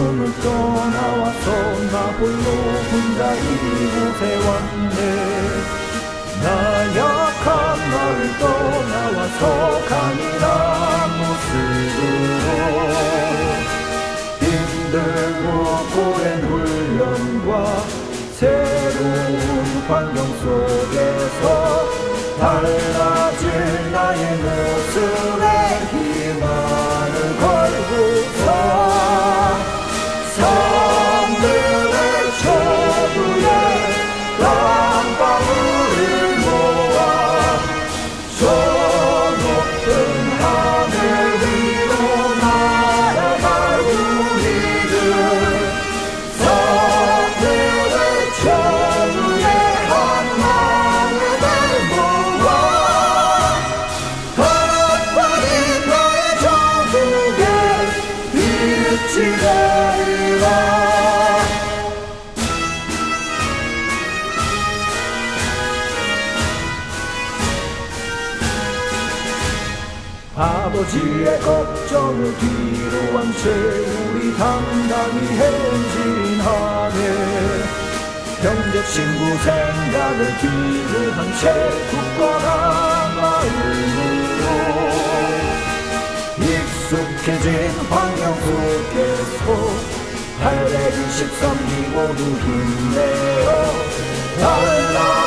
예수님을 떠나와서 나 홀로 혼자 이곳에 왔네. 나 약한 나를 떠나와서 강인한 모습으로 힘들고 오랜 훈련과 새로운 환경 속에서 달라질 나의 모습에 희망을 걸고 Go! 아버지의 걱정을 뒤로 한 채 우리 당당히 행진하네. 형제 친구 생각을 뒤로 한 채 굳건한 마음으로 익숙해진 환경 속에서 823기 모두 힘내어 달라